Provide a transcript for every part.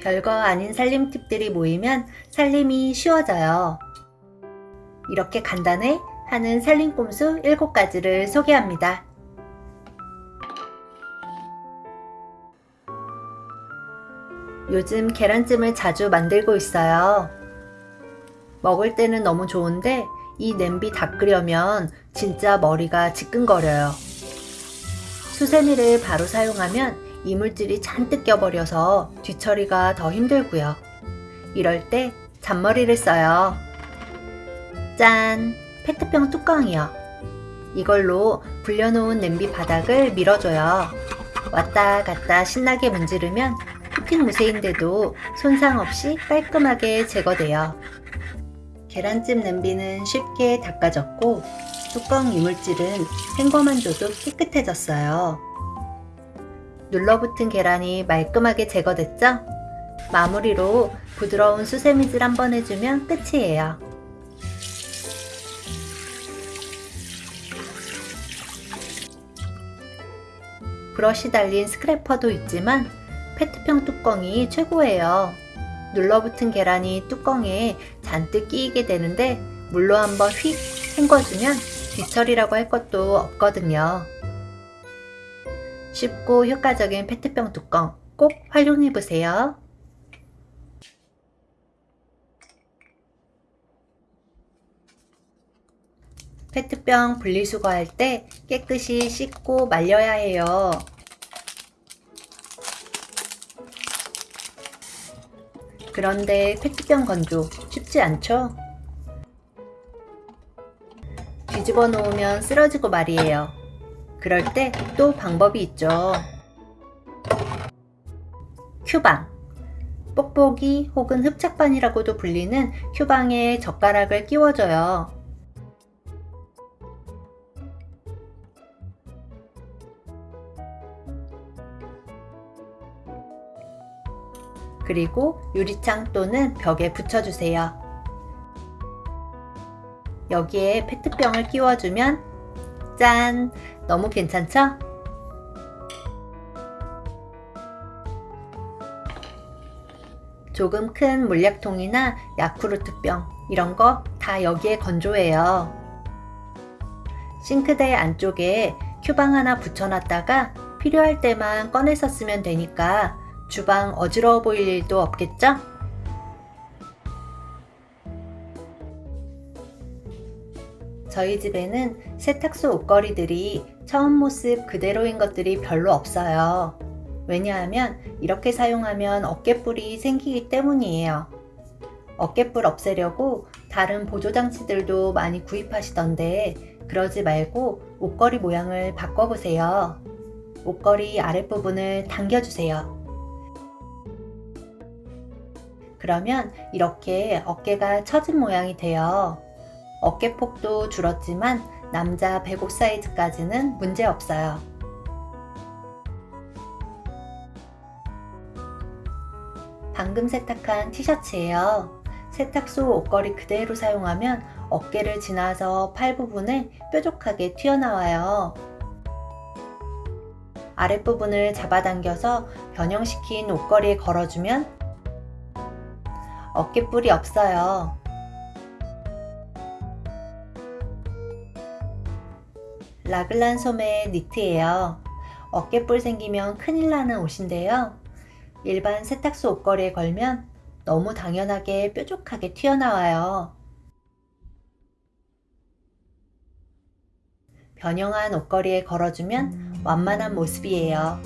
별거 아닌 살림 팁들이 모이면 살림이 쉬워져요. 이렇게 간단해 하는 살림 꼼수 7가지를 소개합니다. 요즘 계란찜을 자주 만들고 있어요. 먹을 때는 너무 좋은데 이 냄비 닦으려면 진짜 머리가 지끈거려요. 수세미를 바로 사용하면 이물질이 잔뜩 껴버려서 뒤처리가 더 힘들고요. 이럴 때 잔머리를 써요. 짠! 페트병 뚜껑이요. 이걸로 불려놓은 냄비 바닥을 밀어줘요. 왔다 갔다 신나게 문지르면 코팅 무쇠인데도 손상 없이 깔끔하게 제거돼요. 계란찜 냄비는 쉽게 닦아졌고 뚜껑 이물질은 헹궈만 줘도 깨끗해졌어요. 눌러붙은 계란이 말끔하게 제거됐죠? 마무리로 부드러운 수세미질 한번 해주면 끝이에요. 브러쉬 달린 스크래퍼도 있지만 페트병 뚜껑이 최고예요. 눌러붙은 계란이 뚜껑에 잔뜩 끼이게 되는데 물로 한번 휙 헹궈주면 뒤처리라고 할 것도 없거든요. 쉽고 효과적인 페트병 뚜껑 꼭 활용해보세요. 페트병 분리수거할 때 깨끗이 씻고 말려야 해요. 그런데 페트병 건조 쉽지 않죠? 뒤집어 놓으면 쓰러지고 말이에요. 그럴 때 또 방법이 있죠. 큐방 뽁뽁이 혹은 흡착반이라고도 불리는 큐방에 젓가락을 끼워줘요. 그리고 유리창 또는 벽에 붙여주세요. 여기에 페트병을 끼워주면 짠! 너무 괜찮죠? 조금 큰 물약통이나 야쿠르트병 이런 거 다 여기에 건조해요. 싱크대 안쪽에 큐방 하나 붙여놨다가 필요할 때만 꺼내서 쓰면 되니까 주방 어지러워 보일 일도 없겠죠? 저희 집에는 세탁소 옷걸이들이 처음 모습 그대로인 것들이 별로 없어요. 왜냐하면 이렇게 사용하면 어깨뿔이 생기기 때문이에요. 어깨뿔 없애려고 다른 보조장치들도 많이 구입하시던데 그러지 말고 옷걸이 모양을 바꿔보세요. 옷걸이 아랫부분을 당겨주세요. 그러면 이렇게 어깨가 처진 모양이 돼요. 어깨폭도 줄었지만 남자 105 사이즈까지는 문제 없어요. 방금 세탁한 티셔츠예요. 세탁소 옷걸이 그대로 사용하면 어깨를 지나서 팔 부분을 뾰족하게 튀어나와요. 아랫부분을 잡아당겨서 변형시킨 옷걸이에 걸어주면 어깨뿔이 없어요. 라글란 소매의 니트예요. 어깨뿔 생기면 큰일 나는 옷인데요. 일반 세탁소 옷걸이에 걸면 너무 당연하게 뾰족하게 튀어나와요. 변형한 옷걸이에 걸어주면 완만한 모습이에요.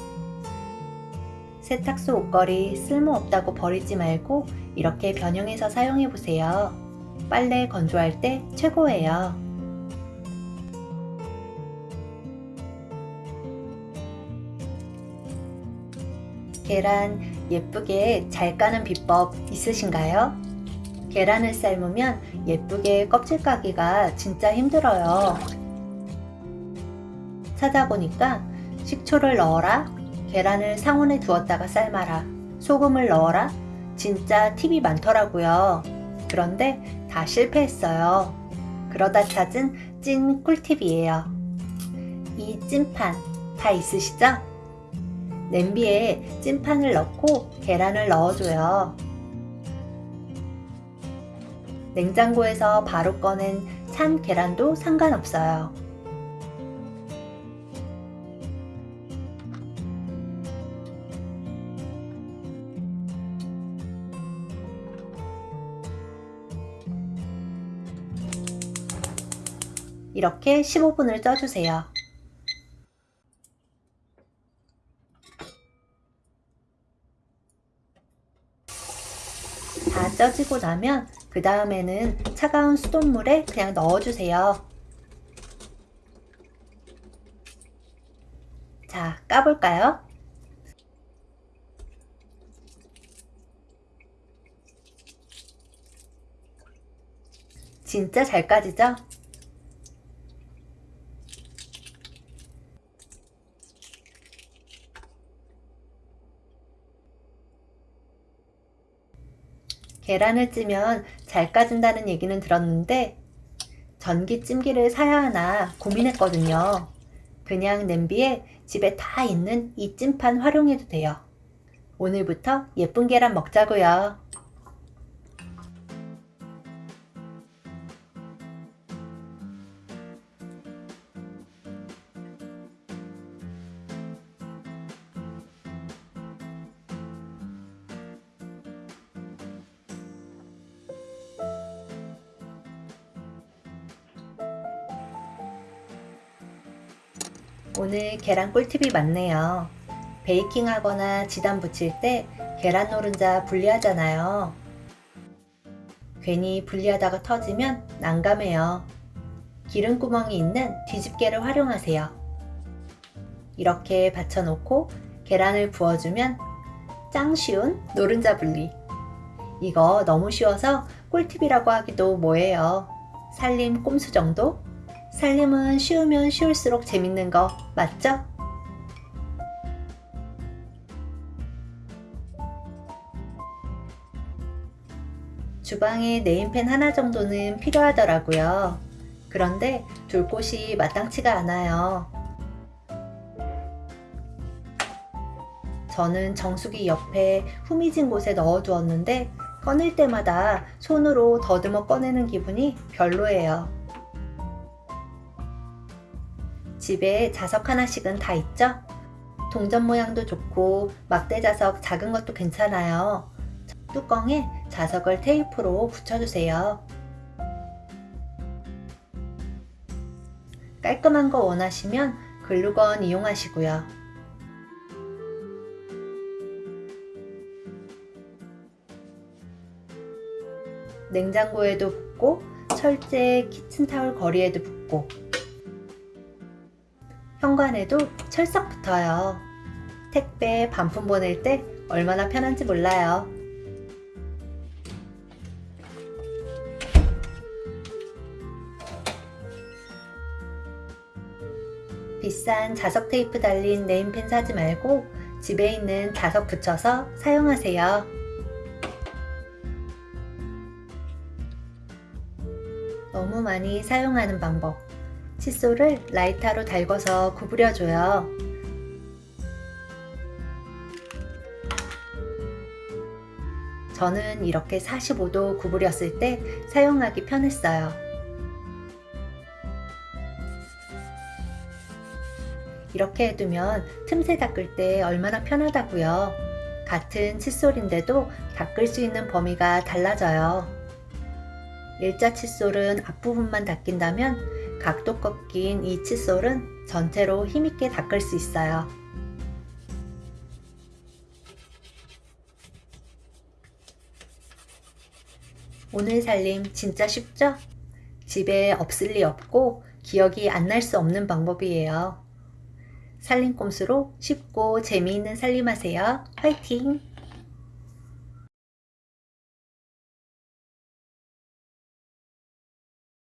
세탁소 옷걸이 쓸모없다고 버리지 말고 이렇게 변형해서 사용해보세요. 빨래 건조할 때 최고예요. 계란 예쁘게 잘 까는 비법 있으신가요? 계란을 삶으면 예쁘게 껍질 까기가 진짜 힘들어요. 찾아보니까 식초를 넣어라, 계란을 상온에 두었다가 삶아라, 소금을 넣어라, 진짜 팁이 많더라고요. 그런데 다 실패했어요. 그러다 찾은 찐 꿀팁이에요. 이 찐판 다 있으시죠? 냄비에 찐판을 넣고 계란을 넣어줘요. 냉장고에서 바로 꺼낸 찬 계란도 상관없어요. 이렇게 15분을 쪄주세요. 다 쪄지고 나면 그 다음에는 차가운 수돗물에 그냥 넣어주세요. 자, 까볼까요? 진짜 잘 까지죠? 계란을 찌면 잘 까진다는 얘기는 들었는데 전기 찜기를 사야 하나 고민했거든요. 그냥 냄비에 집에 다 있는 이 찜판 활용해도 돼요. 오늘부터 예쁜 계란 먹자고요. 오늘 계란 꿀팁이 많네요. 베이킹 하거나 지단 붙일 때 계란 노른자 분리하잖아요. 괜히 분리하다가 터지면 난감해요. 기름구멍이 있는 뒤집개를 활용하세요. 이렇게 받쳐놓고 계란을 부어주면 짱 쉬운 노른자 분리. 이거 너무 쉬워서 꿀팁이라고 하기도 뭐해요. 살림 꼼수 정도? 살림은 쉬우면 쉬울수록 재밌는 거 맞죠? 주방에 네임펜 하나 정도는 필요하더라고요. 그런데 둘 곳이 마땅치가 않아요. 저는 정수기 옆에 후미진 곳에 넣어두었는데 꺼낼 때마다 손으로 더듬어 꺼내는 기분이 별로예요. 집에 자석 하나씩은 다 있죠? 동전 모양도 좋고 막대 자석 작은 것도 괜찮아요. 뚜껑에 자석을 테이프로 붙여주세요. 깔끔한 거 원하시면 글루건 이용하시고요. 냉장고에도 붙고 철제 키친타올 거리에도 붙고 현관에도 철석 붙어요. 택배 반품 보낼 때 얼마나 편한지 몰라요. 비싼 자석 테이프 달린 네임펜 사지 말고 집에 있는 자석 붙여서 사용하세요. 너무 많이 사용하는 방법. 칫솔을 라이터로 달궈서 구부려줘요. 저는 이렇게 45도 구부렸을 때 사용하기 편했어요. 이렇게 해두면 틈새 닦을 때 얼마나 편하다고요. 같은 칫솔인데도 닦을 수 있는 범위가 달라져요. 일자 칫솔은 앞부분만 닦인다면 각도 꺾인 이 칫솔은 전체로 힘있게 닦을 수 있어요. 오늘 살림 진짜 쉽죠? 집에 없을 리 없고 기억이 안 날 수 없는 방법이에요. 살림꼼수로 쉽고 재미있는 살림하세요. 화이팅!